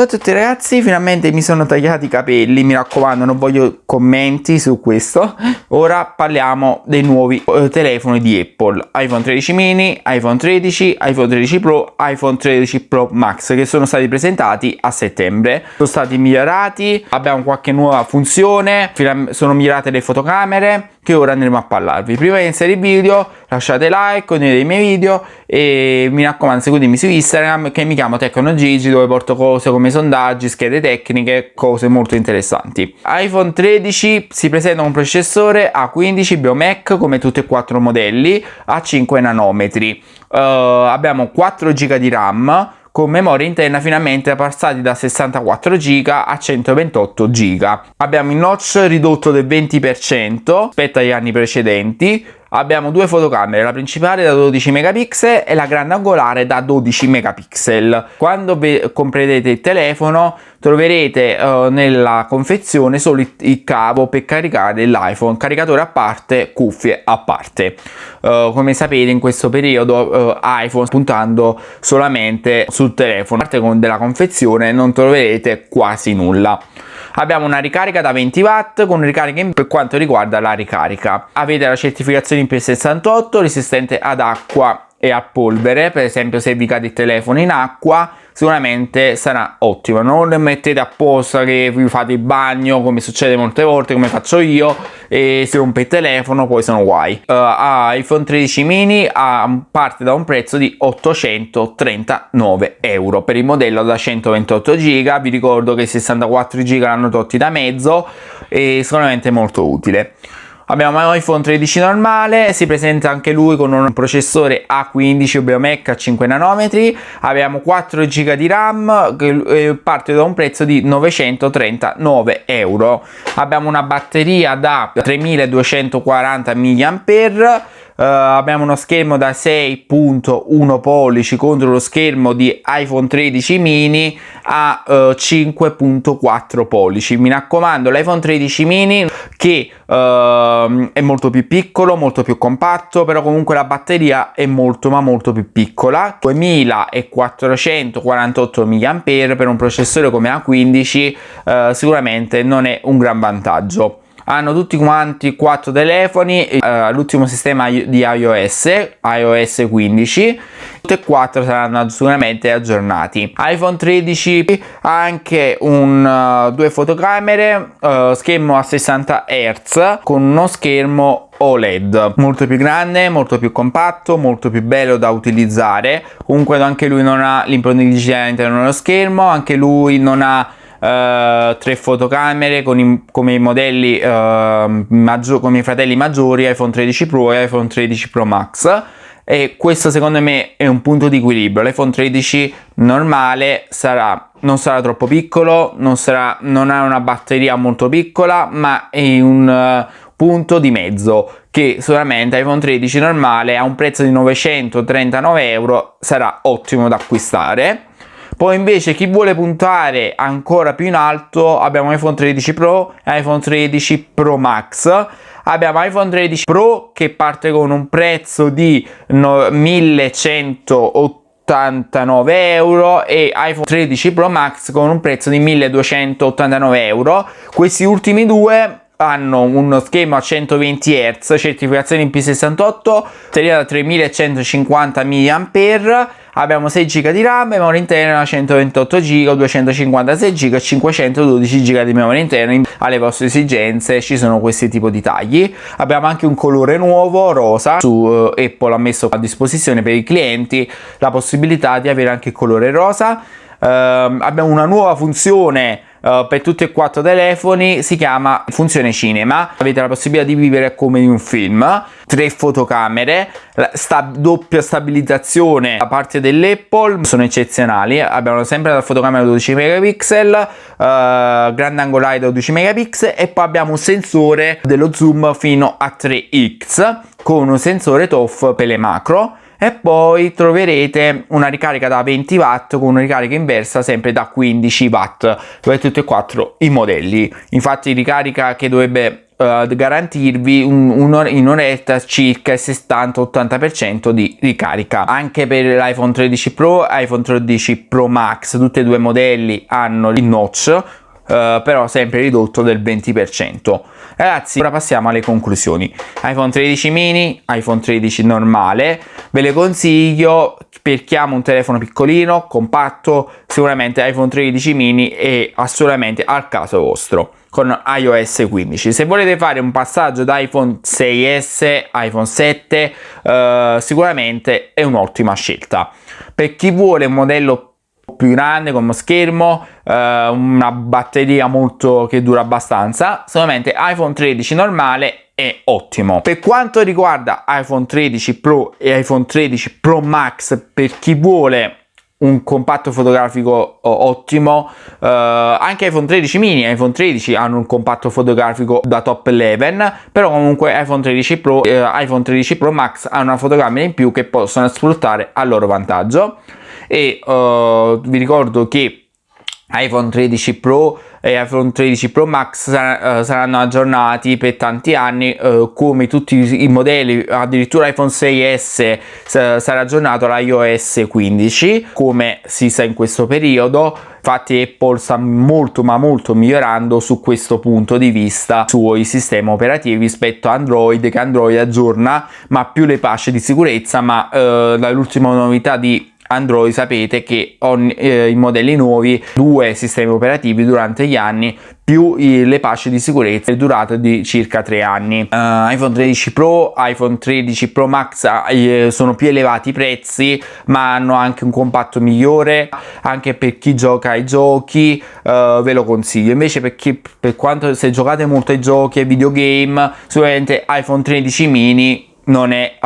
Ciao a tutti ragazzi, finalmente mi sono tagliati i capelli, mi raccomando non voglio commenti su questo. Ora parliamo dei nuovi eh, telefoni di Apple, iPhone 13 mini, iPhone 13, iPhone 13 Pro, iPhone 13 Pro Max che sono stati presentati a settembre. Sono stati migliorati, abbiamo qualche nuova funzione, sono migliorate le fotocamere, che ora andremo a parlarvi. Prima di iniziare il video lasciate like, condividete i miei video e mi raccomando seguitemi su Instagram che mi chiamo TecnoGigi dove porto cose come sondaggi, schede tecniche, cose molto interessanti. iPhone 13 si presenta un processore A15 Biomec come tutti e quattro modelli a 5 nanometri. Uh, abbiamo 4 GB di RAM con memoria interna finalmente passati da 64 GB a 128 GB. Abbiamo il notch ridotto del 20% rispetto agli anni precedenti, abbiamo due fotocamere, la principale da 12 megapixel e la grande angolare da 12 megapixel. Quando comprerete il telefono troverete uh, nella confezione solo il, cavo per caricare l'iPhone, caricatore a parte, cuffie a parte. Uh, come sapete in questo periodo uh, iPhone puntando solamente sul telefono, a parte della confezione non troverete quasi nulla. Abbiamo una ricarica da 20 watt con ricarica per quanto riguarda la ricarica. Avete la certificazione IP68 resistente ad acqua e a polvere, per esempio se vi cade il telefono in acqua sicuramente sarà ottima non mettete apposta che vi fate il bagno come succede molte volte come faccio io e si rompe il telefono poi sono guai. Uh, iPhone 13 mini uh, parte da un prezzo di 839 euro. Per il modello da 128 giga vi ricordo che i 64 giga l'hanno tolti da mezzo e sicuramente molto utile Abbiamo iPhone 13 normale, si presenta anche lui con un processore A15 Biomec a 5 nanometri, abbiamo 4 GB di RAM che eh, parte da un prezzo di 939 euro. Abbiamo una batteria da 3240 mAh Uh, abbiamo uno schermo da 6.1 pollici contro lo schermo di iPhone 13 mini a uh, eh, 5.4 pollici. Mi raccomando l'iPhone 13 mini che uh, è molto più piccolo molto più compatto però comunque la batteria è molto ma molto più piccola. 2448 mAh per un processore come A15 sicuramente non è un gran vantaggio hanno tutti quanti quattro telefoni uh, l'ultimo sistema di iOS iOS 15 tutti e quattro saranno sicuramente aggiornati. iPhone 13 ha anche un, uh, due fotocamere uh, schermo a 60 Hz con uno schermo OLED molto più grande molto più compatto molto più bello da utilizzare. Comunque anche lui non ha l'impronta digitale all'interno dello schermo anche lui non ha Uh, tre fotocamere i, come i modelli uh, maggior, come i fratelli maggiori iPhone 13 Pro e iPhone 13 Pro Max. E questo secondo me è un punto di equilibrio. l'iPhone 13 normale sarà non sarà troppo piccolo non, sarà, non ha una batteria molto piccola ma è un uh, punto di mezzo che sicuramente iPhone 13 normale a un prezzo di 939 euro sarà ottimo da acquistare poi invece chi vuole puntare ancora più in alto abbiamo iPhone 13 Pro e iPhone 13 Pro Max. Abbiamo iPhone 13 Pro che parte con un prezzo di 1189 euro e iPhone 13 Pro Max con un prezzo di 1289 euro. Questi ultimi due hanno uno schermo a 120 Hz, certificazione IP68, batteria da 3150 mAh, abbiamo 6 GB di RAM, memoria interna 128 GB, 256 GB e 512 GB di memoria interna. Alle vostre esigenze ci sono questi tipi di tagli. Abbiamo anche un colore nuovo, rosa, su uh, Apple ha messo a disposizione per i clienti la possibilità di avere anche il colore rosa. Uh, abbiamo una nuova funzione uh, per tutti e quattro telefoni si chiama funzione cinema. Avete la possibilità di vivere come in un film. Tre fotocamere sta doppia stabilizzazione da parte dell'Apple. Sono eccezionali. Abbiamo sempre la fotocamera 12 megapixel uh, grande angolare 12 megapixel e poi abbiamo un sensore dello zoom fino a 3x con un sensore TOF per le macro poi troverete una ricarica da 20 watt con una ricarica inversa sempre da 15 watt per tutti e quattro i modelli infatti ricarica che dovrebbe uh, garantirvi un, un, in un'oretta circa il 60-80% di ricarica. Anche per l'iPhone 13 Pro iPhone 13 Pro Max, tutti e due i modelli hanno il notch, Uh, però sempre ridotto del 20%. Ragazzi, ora passiamo alle conclusioni. iPhone 13 mini, iPhone 13 normale, ve le consiglio per chi ama un telefono piccolino, compatto, sicuramente iPhone 13 mini è assolutamente al caso vostro con iOS 15 se volete fare un passaggio da iPhone 6s iPhone 7 eh, sicuramente è un'ottima scelta per chi vuole un modello più grande come schermo eh, una batteria molto che dura abbastanza. Sicuramente iPhone 13 normale è ottimo. Per quanto riguarda iPhone 13 Pro e iPhone 13 Pro Max per chi vuole un compatto fotografico ottimo uh, anche iPhone 13 mini e iPhone 13 hanno un compatto fotografico da top 11 però comunque iPhone 13 Pro e uh, iPhone 13 Pro Max hanno una fotocamera in più che possono sfruttare a loro vantaggio e uh, vi ricordo che iPhone 13 Pro e iPhone 13 Pro Max sar- uh, saranno aggiornati per tanti anni uh, come tutti i modelli addirittura iPhone 6s s- sarà aggiornato all'iOS 15 come si sa in questo periodo. Infatti Apple sta molto ma molto migliorando su questo punto di vista sui sistemi operativi rispetto a Android che Android aggiorna ma più le patch di sicurezza ma uh, l'ultima novità di Android sapete che ogni, eh, i modelli nuovi due sistemi operativi durante gli anni più le patch di sicurezza durata di circa 3 anni. Uh, iPhone 13 Pro iPhone 13 Pro Max eh, sono più elevati i prezzi ma hanno anche un compatto migliore anche per chi gioca ai giochi uh, ve lo consiglio. Invece per chi per quanto se giocate molto ai giochi ai videogame sicuramente iPhone 13 mini non è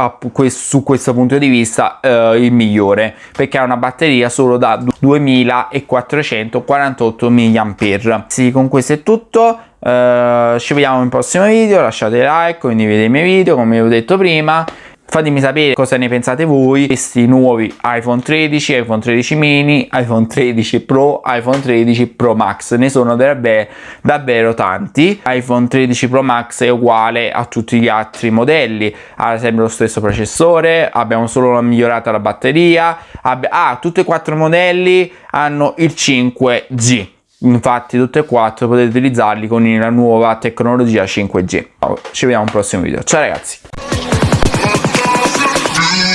su questo punto di vista eh, il migliore perché ha una batteria solo da 2448 mAh sì con questo è tutto eh, ci vediamo in prossimo video lasciate like condividete i miei video come vi ho detto prima Fatemi sapere cosa ne pensate voi questi nuovi iPhone 13, iPhone 13 mini, iPhone 13 Pro, iPhone 13 Pro Max. Ne sono davvero, tanti. iPhone 13 Pro Max è uguale a tutti gli altri modelli, ha sempre lo stesso processore, abbiamo solo migliorato la batteria. ah, tutti e quattro i modelli hanno il 5G infatti tutti e quattro potete utilizzarli con la nuova tecnologia 5G ci vediamo al prossimo video ciao ragazzi Yeah.